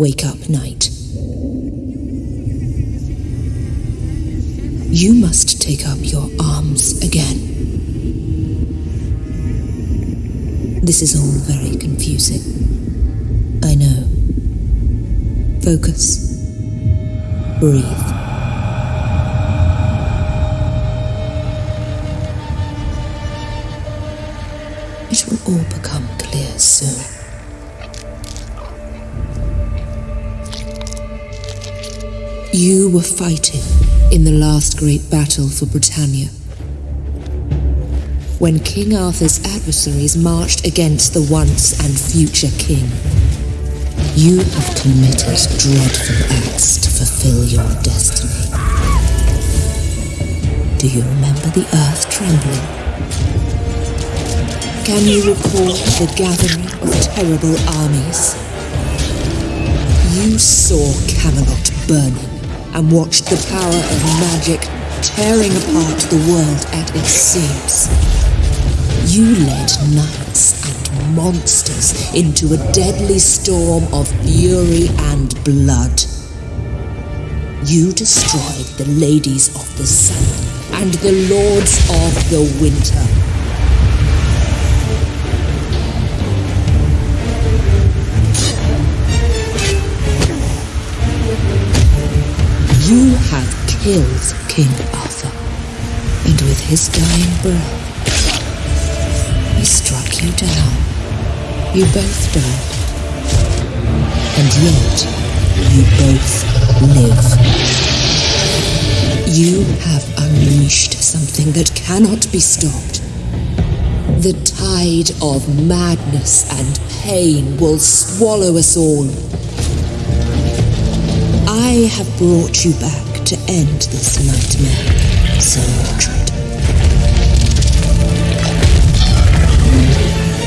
Wake up, knight. You must take up your arms again. This is all very confusing. I know. Focus. Breathe. It will all become clear soon. You were fighting in the last great battle for Britannia. When King Arthur's adversaries marched against the once and future king, you have committed dreadful acts to fulfill your destiny. Do you remember the earth trembling? Can you recall the gathering of terrible armies? You saw Camelot burning and watched the power of magic tearing apart the world at its seams. You led knights and monsters into a deadly storm of fury and blood. You destroyed the ladies of the sun and the lords of the winter. You have killed King Arthur, and with his dying breath, he struck you down. You both died, and yet you both live. You have unleashed something that cannot be stopped. The tide of madness and pain will swallow us all. I have brought you back to end this nightmare, Sir Mordred.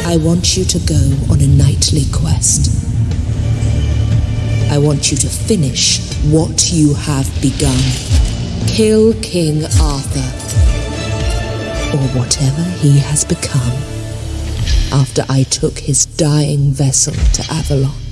I want you to go on a knightly quest. I want you to finish what you have begun. Kill King Arthur, or whatever he has become, after I took his dying vessel to Avalon.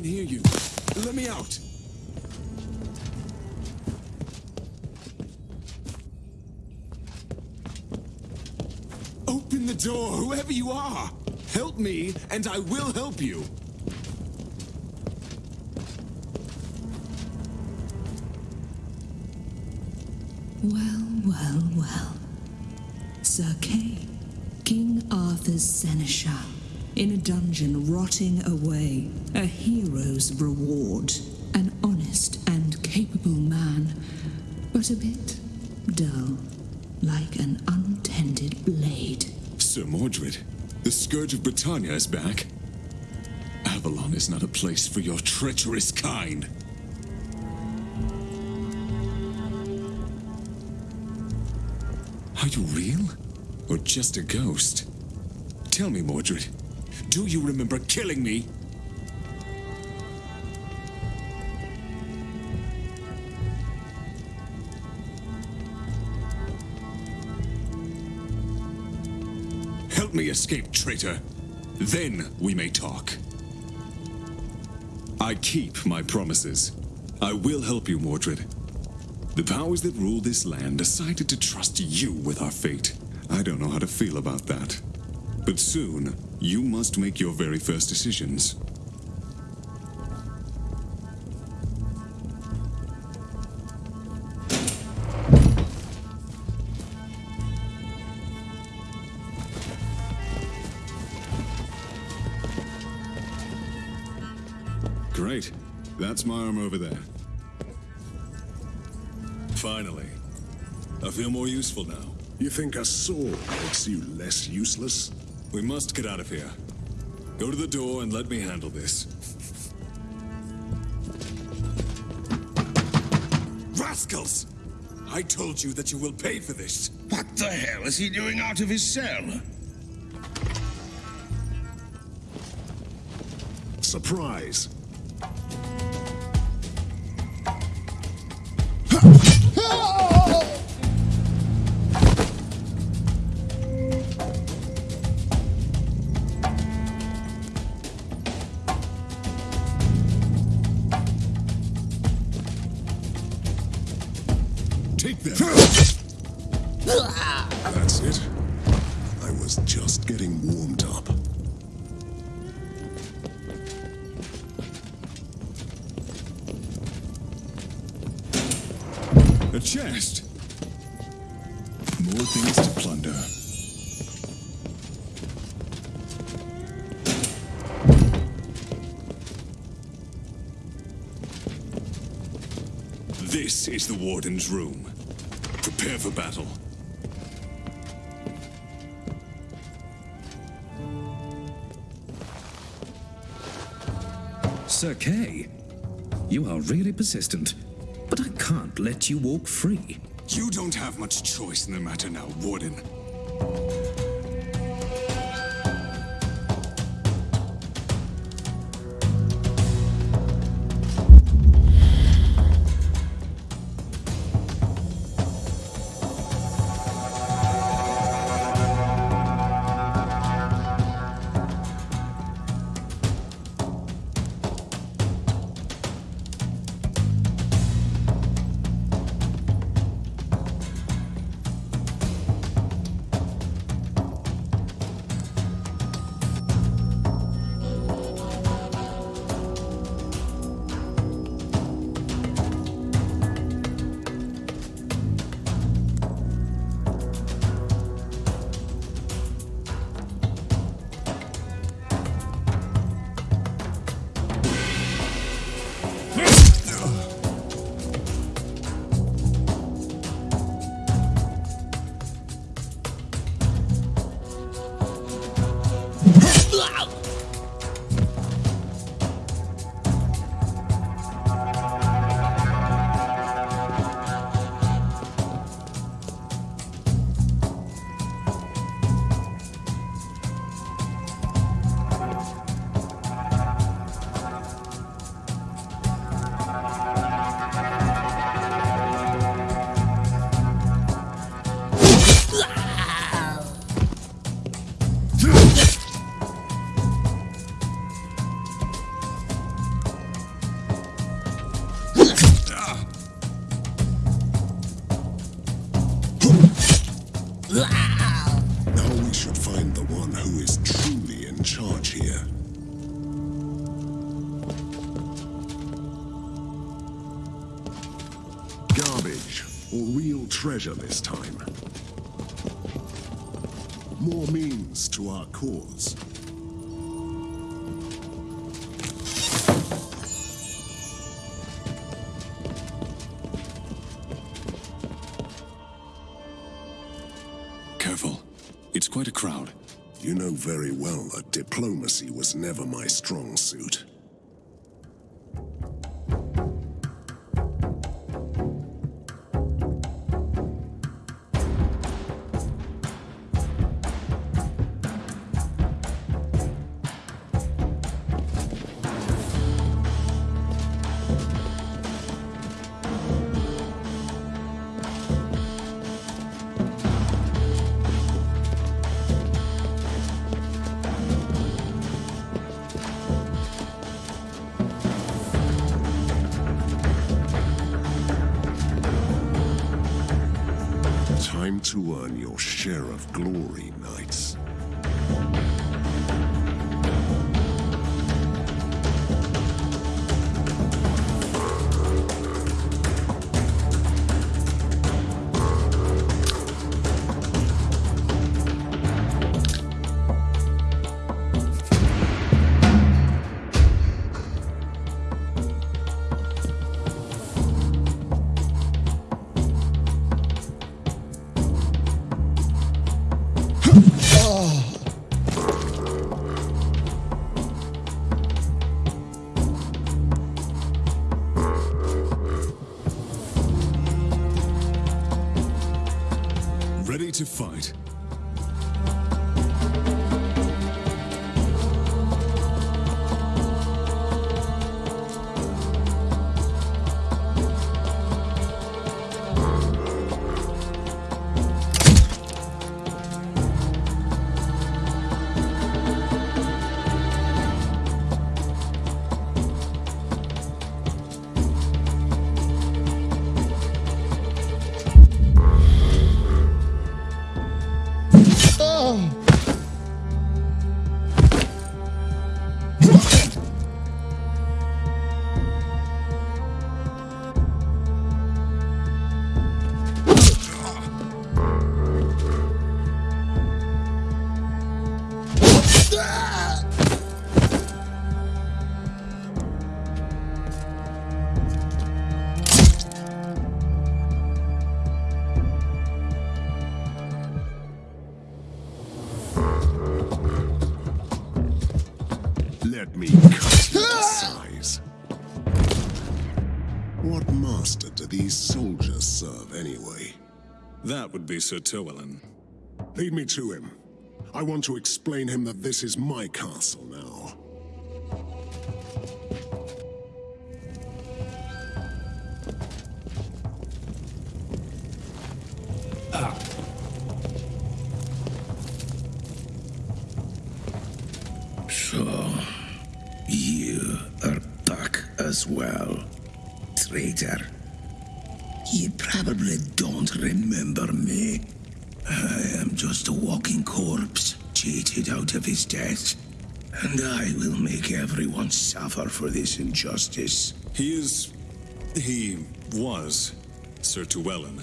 Can hear you. Let me out. Open the door, whoever you are. Help me, and I will help you. In a dungeon rotting away, a hero's reward, an honest and capable man, but a bit dull, like an untended blade. Sir Mordred, the Scourge of Britannia is back. Avalon is not a place for your treacherous kind. Are you real? Or just a ghost? Tell me, Mordred. Do you remember killing me? Help me escape, traitor. Then we may talk. I keep my promises. I will help you, Mordred. The powers that rule this land decided to trust you with our fate. I don't know how to feel about that. But soon, you must make your very first decisions. Great. That's my arm over there. Finally. I feel more useful now. You think a sword makes you less useless? We must get out of here. Go to the door and let me handle this. Rascals! I told you that you will pay for this. What the hell is he doing out of his cell? Surprise! Is the Warden's room. Prepare for battle. Sir Kay, you are really persistent, but I can't let you walk free. You don't have much choice in the matter now, Warden. Cause. Careful. It's quite a crowd. You know very well that diplomacy was never my strong suit. Earn your share of glory, to fight. That would be Sir Tywelin. Lead me to him. I want to explain him that this is my castle now. So, you are back as well, traitor. You probably don't remember me. I am just a walking corpse, cheated out of his death. And I will make everyone suffer for this injustice. He is. He was Sir Tywelin,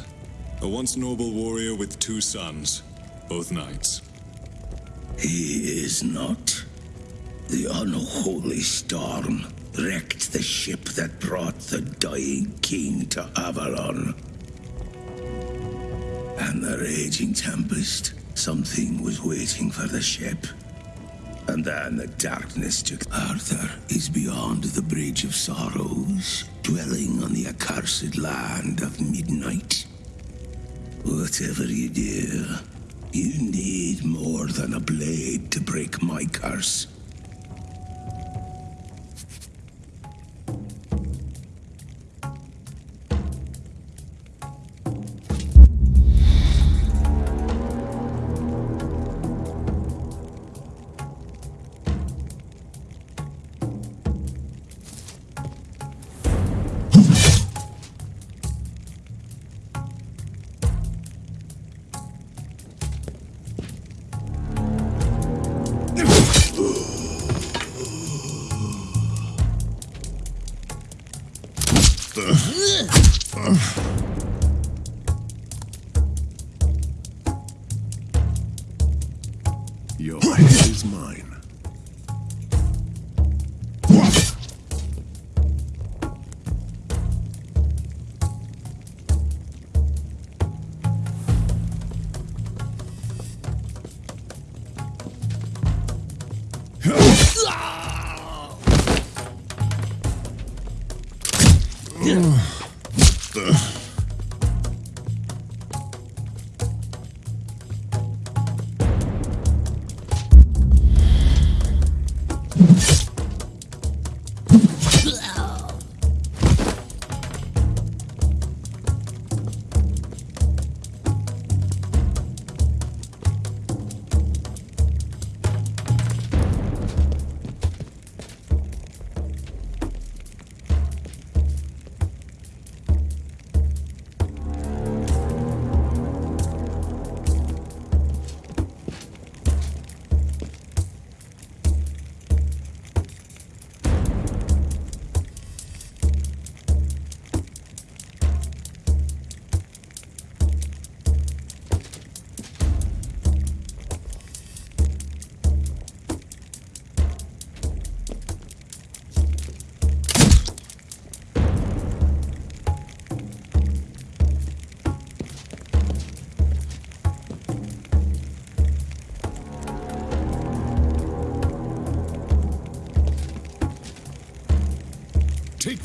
a once noble warrior with two sons, both knights. He is not. The unholy storm wrecked the ship that brought the dying king to Avalon. And the raging tempest, something was waiting for the ship. And then the darkness took. Arthur is beyond the Bridge of Sorrows, dwelling on the accursed land of midnight. Whatever you do, you need more than a blade to break my curse.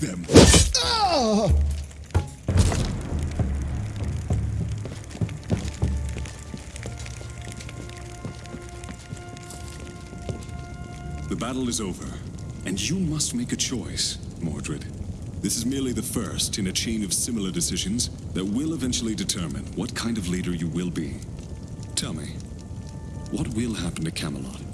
Them! Ah! The battle is over, and you must make a choice, Mordred. This is merely the first in a chain of similar decisions that will eventually determine what kind of leader you will be. Tell me, what will happen to Camelot?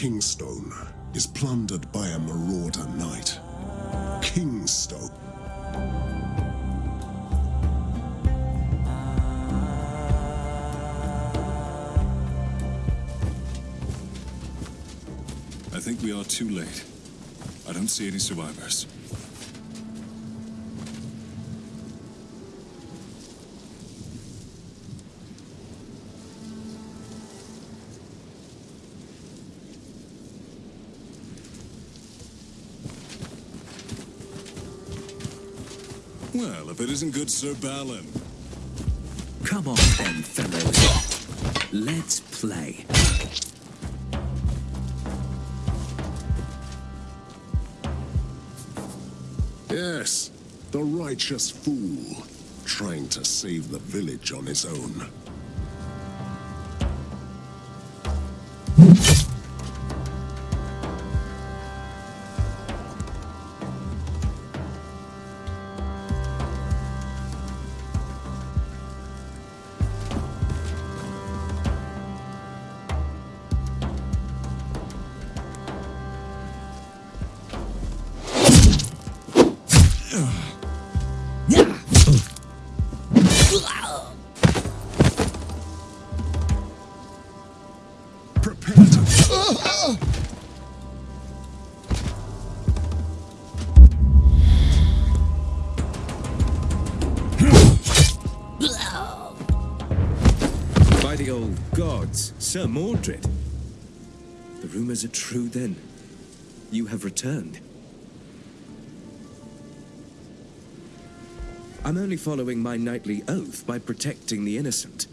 Kingstone is plundered by a marauder knight. Kingstone. I think we are too late. I don't see any survivors. Well, if it isn't good Sir Balin. Come on then, fellows. Let's play. Yes, the righteous fool, trying to save the village on his own. Old gods, Sir Mordred. The rumors are true then. You have returned. I'm only following my knightly oath by protecting the innocent.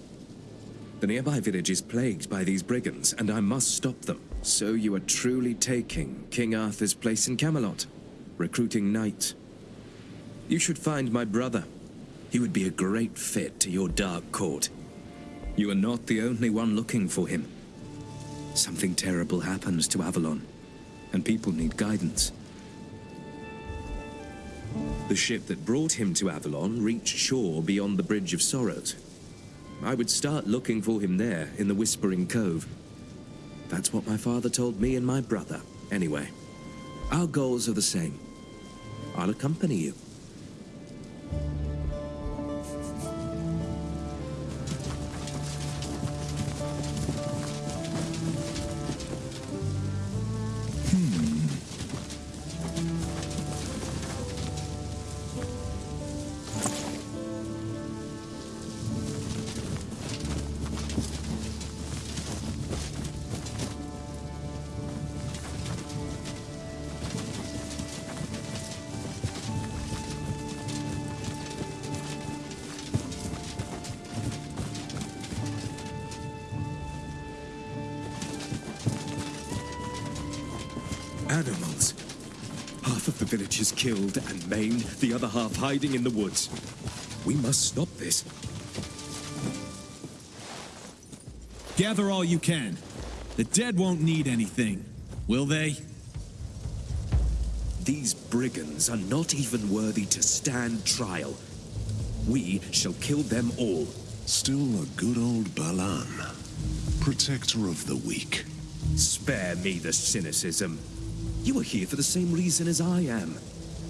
The nearby village is plagued by these brigands, and I must stop them. So you are truly taking King Arthur's place in Camelot, recruiting knights. You should find my brother. He would be a great fit to your dark court. You are not the only one looking for him. Something terrible happens to Avalon, and people need guidance. The ship that brought him to Avalon reached shore beyond the Bridge of Sorrows. I would start looking for him there, in the Whispering Cove. That's what my father told me and my brother, anyway. Our goals are the same. I'll accompany you. Animals. Half of the village is killed and maimed, the other half hiding in the woods. We must stop this. Gather all you can. The dead won't need anything, will they? These brigands are not even worthy to stand trial. We shall kill them all. Still a good old Balan. Protector of the weak. Spare me the cynicism. You are here for the same reason as I am.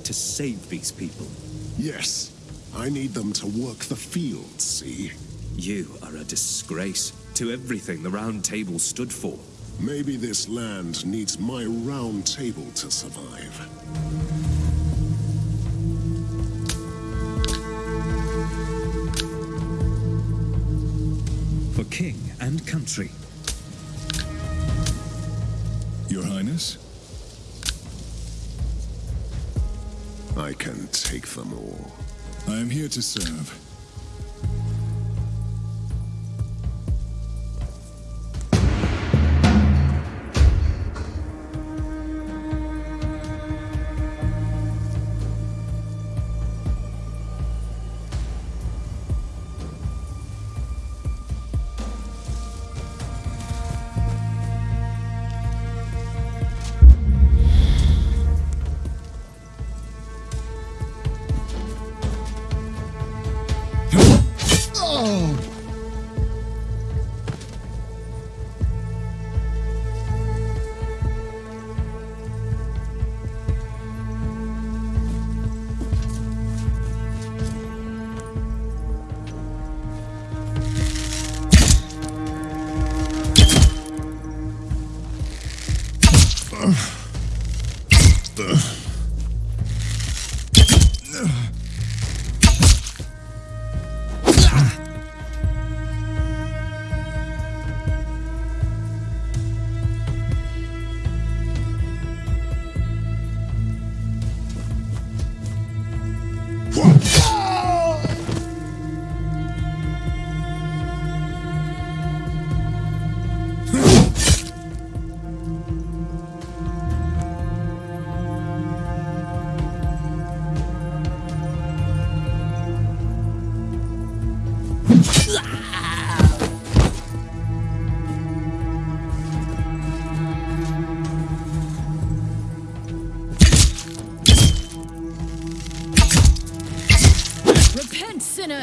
To save these people. Yes, I need them to work the fields, see? You are a disgrace to everything the Round Table stood for. Maybe this land needs my round table to survive. For king and country. Your Highness? I can take them all. I am here to serve.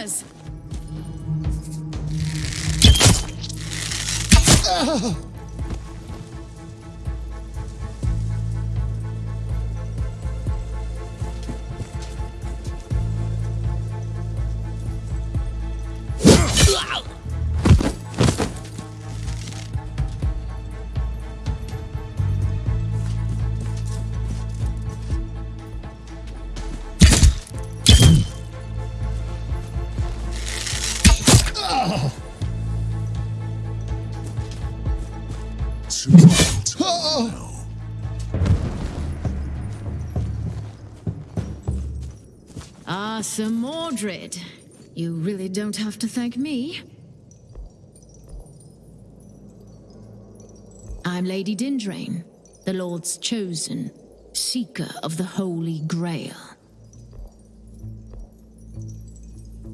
Repent, Sir Mordred. You really don't have to thank me. I'm Lady Dindrane, the Lord's chosen, seeker of the Holy Grail.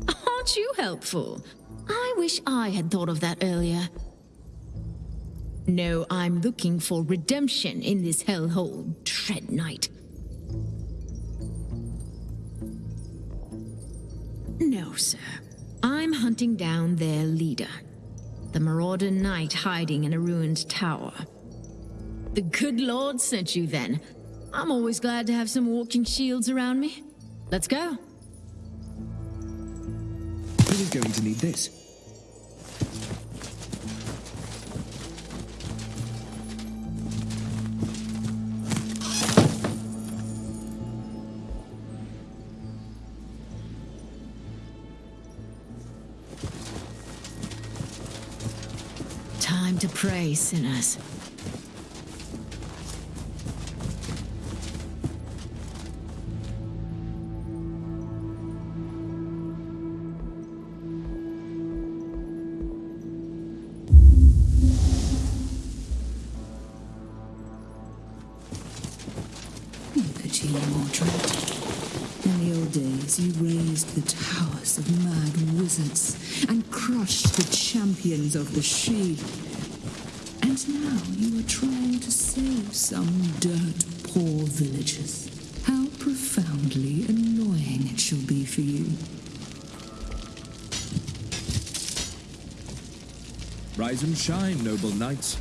Aren't you helpful? I wish I had thought of that earlier. No, I'm looking for redemption in this hellhole, Dread Knight. Sir. I'm hunting down their leader, the Marauder Knight hiding in a ruined tower. The good Lord sent you then. I'm always glad to have some walking shields around me. Let's go. Who's going to need this? Pray, sinners. You raised the towers of mad wizards and crushed the champions of the Sidhe. Now you are trying to save some dirt poor villagers. How profoundly annoying it shall be for you. Rise and shine, noble knights.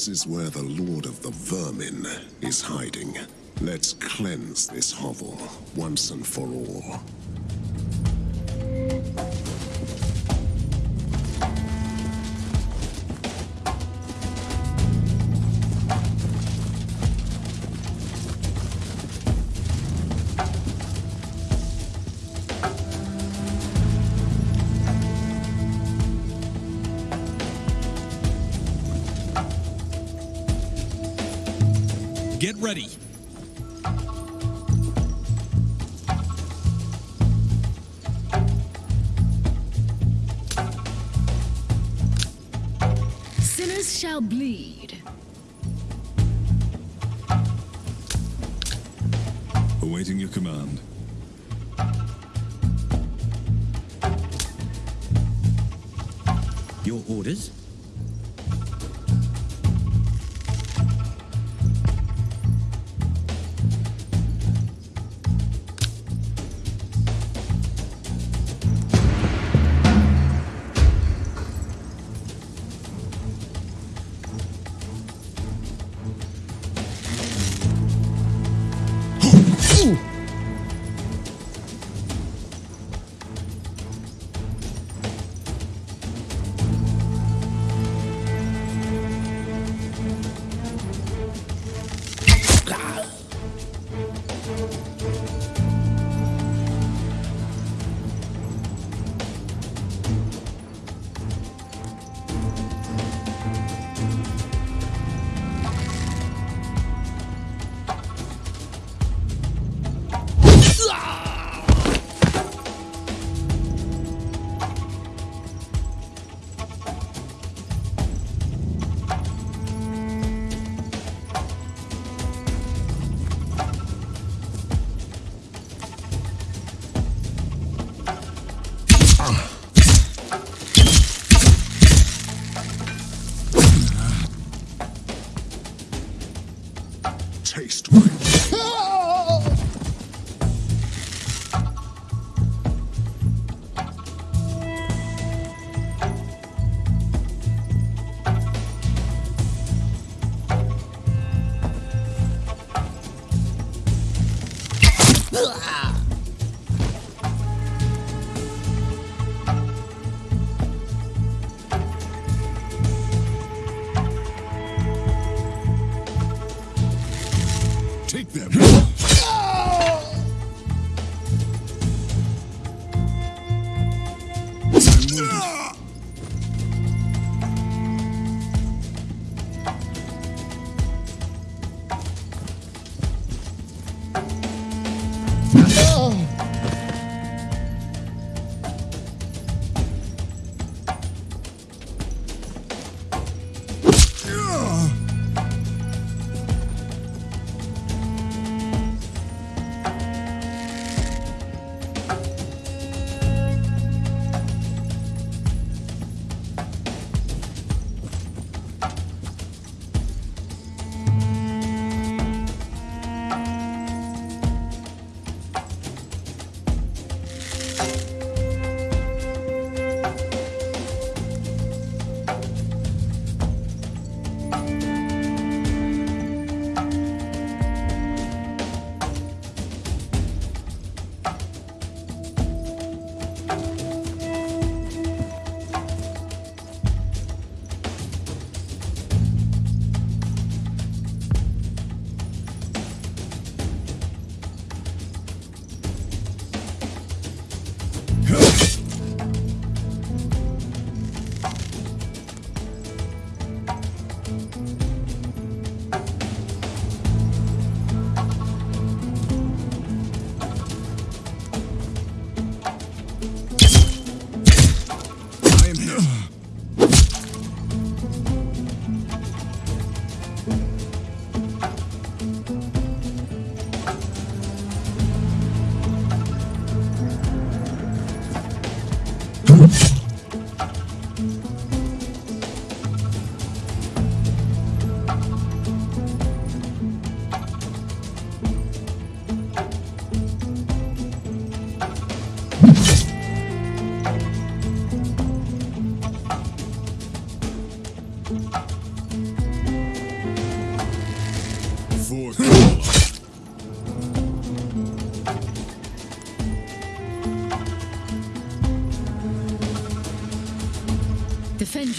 This is where the Lord of the Vermin is hiding. Let's cleanse this hovel once and for all. Shall bleed. Awaiting your command. Your orders?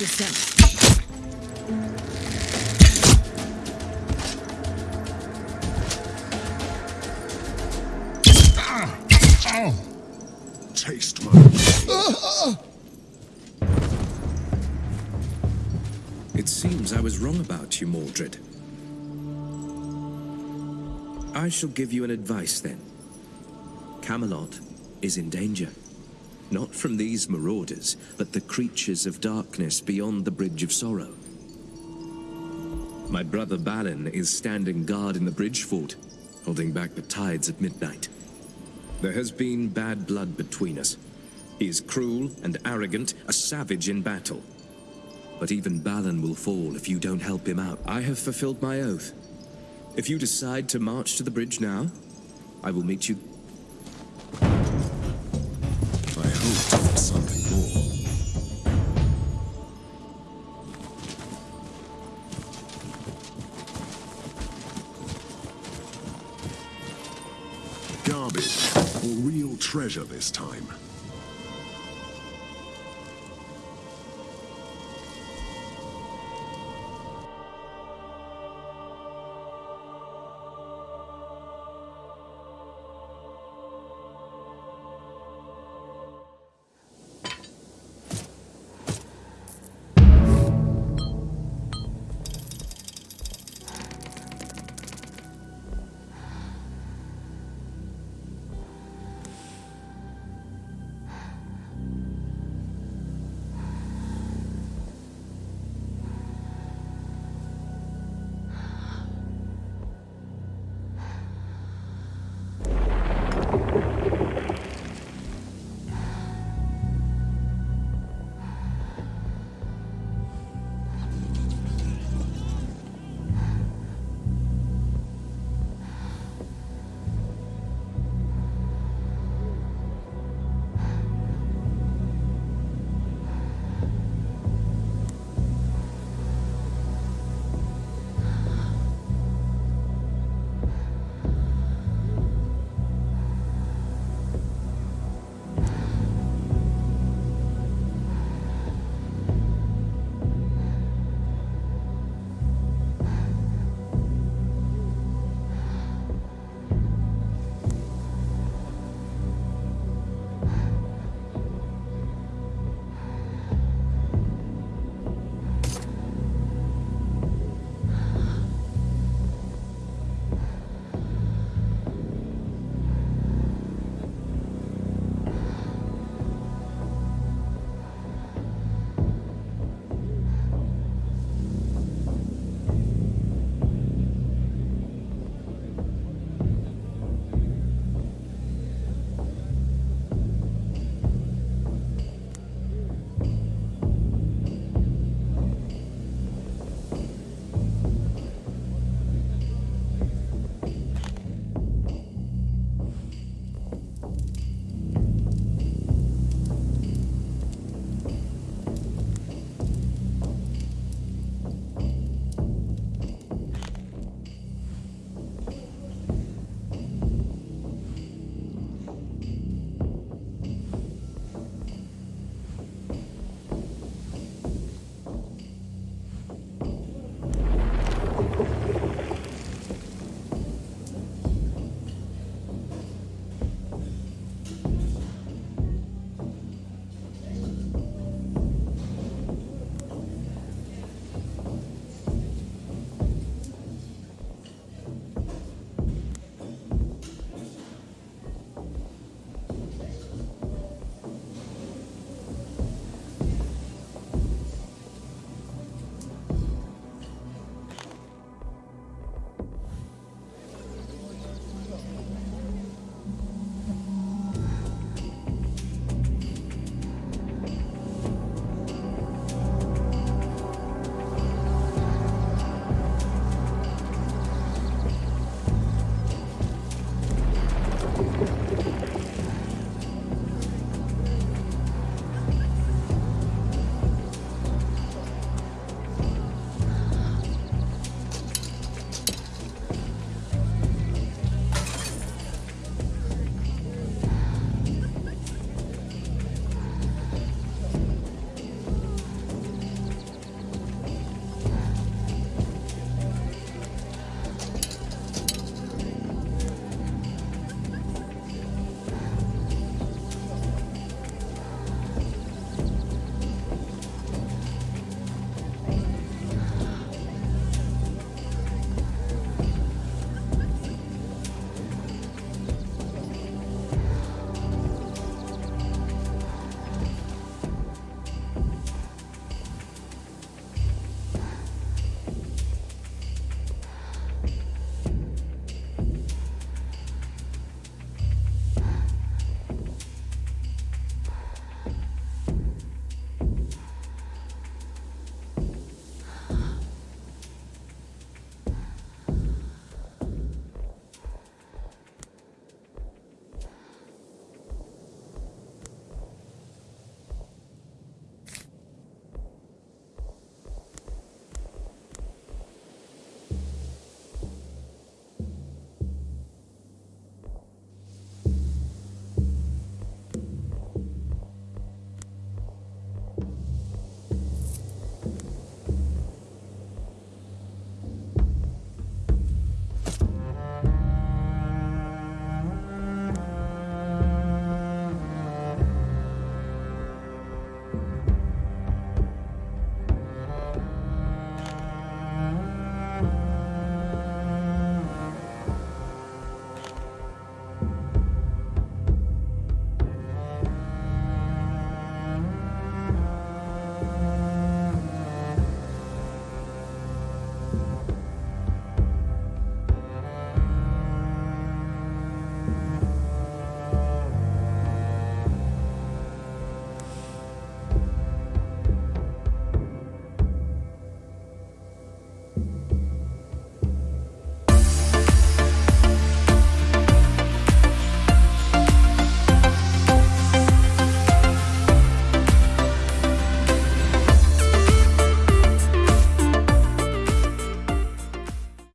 Defend yourself. Taste my. It seems I was wrong about you, Mordred. I shall give you an advice then. Camelot is in danger. Not from these marauders, but the creatures of darkness beyond the Bridge of Sorrow. My brother Balin is standing guard in the bridge fort, holding back the tides at midnight. There has been bad blood between us. He is cruel and arrogant, a savage in battle. But even Balin will fall if you don't help him out. I have fulfilled my oath. If you decide to march to the bridge now, I will meet you. Something more. Garbage, or real treasure this time.